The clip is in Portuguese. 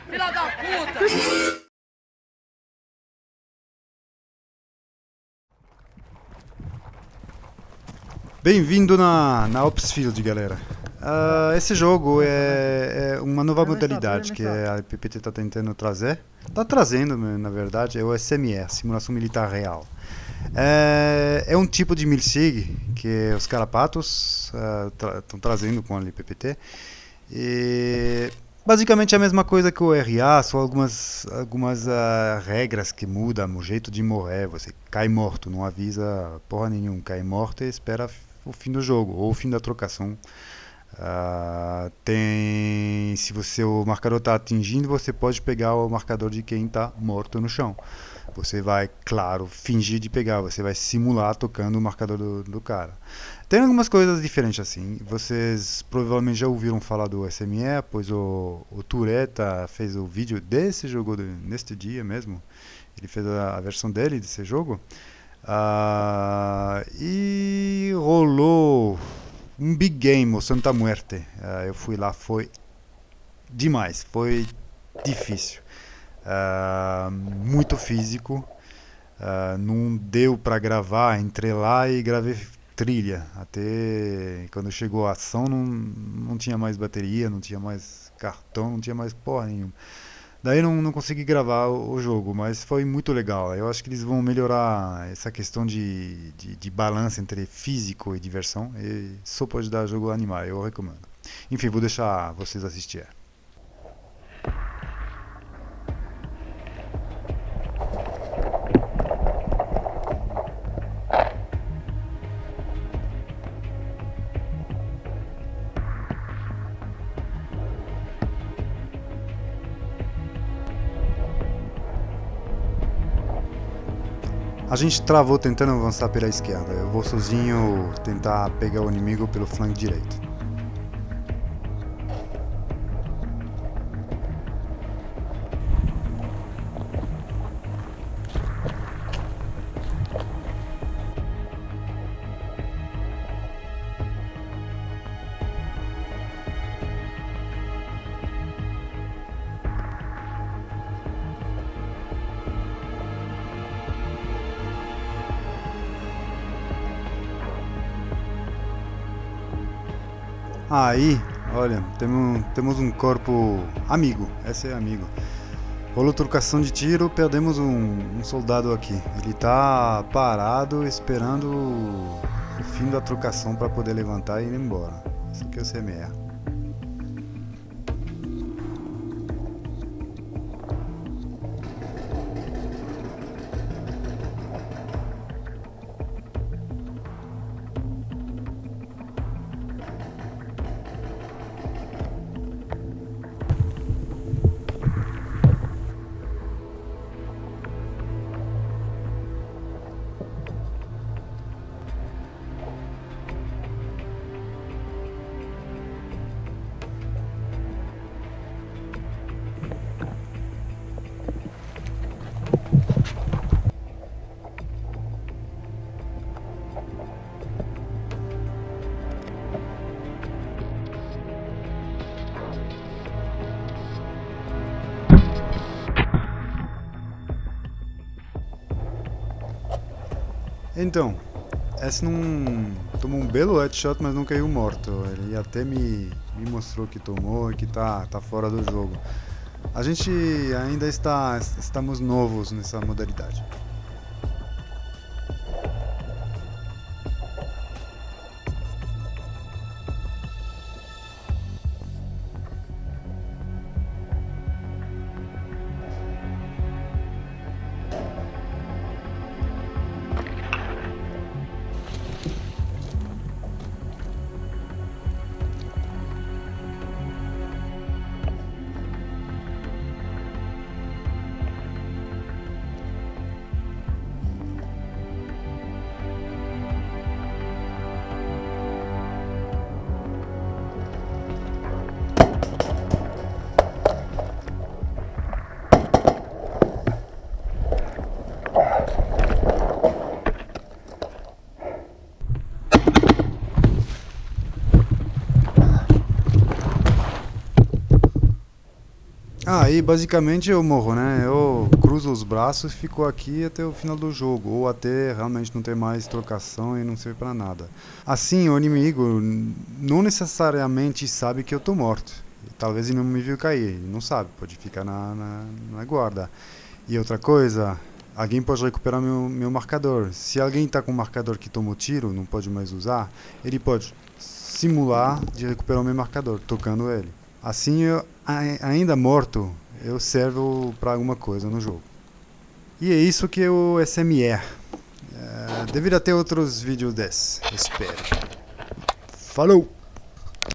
Filha da puta! Bem-vindo na, na Opsfield, galera. Uh, esse jogo é, é uma nova modalidade que a PPT está tentando trazer. Está trazendo, na verdade, é o SME, Simulação Militar Real. É, é um tipo de milsig que os carapatos estão uh, tra trazendo com a LPPT. E basicamente é a mesma coisa que o RA, só algumas, algumas uh, regras que mudam, o jeito de morrer. Você cai morto, não avisa porra nenhuma, cai morto e espera o fim do jogo ou o fim da trocação. Uh, tem se você o marcador está atingindo você pode pegar o marcador de quem está morto no chão você vai claro fingir de pegar você vai simular tocando o marcador do, do cara tem algumas coisas diferentes assim vocês provavelmente já ouviram falar do SME pois o, o Tureta fez o vídeo desse jogo neste dia mesmo ele fez a, a versão dele desse jogo Uh, e rolou um big game, o Santa Muerte. Uh, eu fui lá, foi demais, foi difícil. Uh, muito físico. não deu para gravar, entrei lá e gravei trilha. Até quando chegou a ação não, não tinha mais bateria, não tinha mais cartão, não tinha mais porra nenhuma. Daí não, não consegui gravar o, jogo, mas foi muito legal. Eu acho que eles vão melhorar essa questão de, de, de balanço entre físico e diversão. E só pode dar jogo animal, eu recomendo. Enfim, vou deixar vocês assistirem. A gente travou tentando avançar pela esquerda. Eu vou sozinho tentar pegar o inimigo pelo flanco direito. Aí, olha, temos, temos um corpo amigo, esse é amigo. Rolou trocação de tiro, perdemos um, um soldado aqui. Ele está parado esperando o fim da trocação para poder levantar e ir embora. Isso aqui é o CMR. Então, esse não tomou um belo headshot, mas não caiu morto. Ele até me, me mostrou que tomou e que tá, tá fora do jogo. A gente ainda está estamos novos nessa modalidade. Ah, e basicamente eu morro, né? Eu cruzo os braços e fico aqui até o final do jogo, ou até realmente não ter mais trocação e não serve pra nada. Assim, o inimigo não necessariamente sabe que eu tô morto. Talvez ele não me viu cair, ele não sabe, pode ficar na, na, na guarda. E outra coisa, alguém pode recuperar meu, meu marcador. Se alguém está com um marcador que tomou tiro, não pode mais usar, ele pode simular de recuperar o meu marcador, tocando ele. Assim, eu, ainda morto, eu servo para alguma coisa no jogo. E é isso que é o SMR. É, deveria ter outros vídeos desses, espero. Falou!